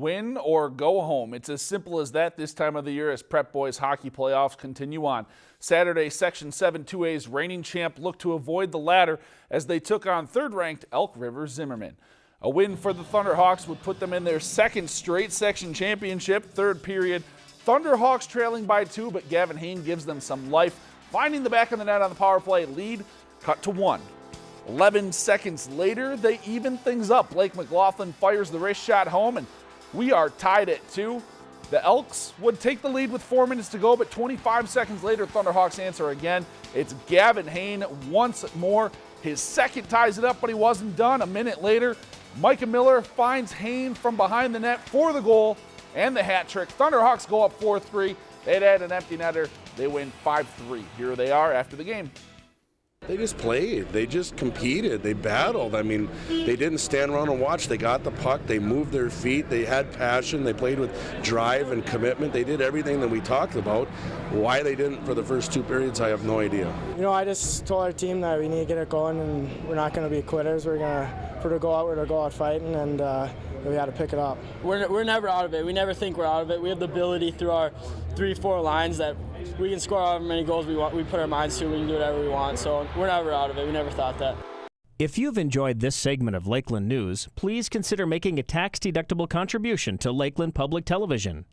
Win or go home. It's as simple as that this time of the year as Prep Boys hockey playoffs continue on. Saturday, Section 7 2A's reigning champ looked to avoid the latter as they took on third-ranked Elk River Zimmerman. A win for the Thunderhawks would put them in their second straight section championship. Third period, Thunderhawks trailing by two, but Gavin Hain gives them some life, finding the back of the net on the power play. Lead cut to one. 11 seconds later, they even things up. Blake McLaughlin fires the wrist shot home, and we are tied at two. The Elks would take the lead with four minutes to go, but 25 seconds later, Thunderhawks answer again. It's Gavin Hain once more. His second ties it up, but he wasn't done. A minute later, Micah Miller finds Hain from behind the net for the goal and the hat trick. Thunderhawks go up 4 3. They'd add an empty netter. They win 5 3. Here they are after the game. They just played. They just competed. They battled. I mean, they didn't stand around and watch. They got the puck. They moved their feet. They had passion. They played with drive and commitment. They did everything that we talked about. Why they didn't for the first two periods, I have no idea. You know, I just told our team that we need to get it going and we're not going to be quitters. We're going to, for to go out, we're going to go out fighting and uh, we got to pick it up. We're, we're never out of it. We never think we're out of it. We have the ability through our three, four lines that we can score however many goals we want. We put our minds to. We can do whatever we want. So we're never out of it. We never thought that. If you've enjoyed this segment of Lakeland News, please consider making a tax-deductible contribution to Lakeland Public Television.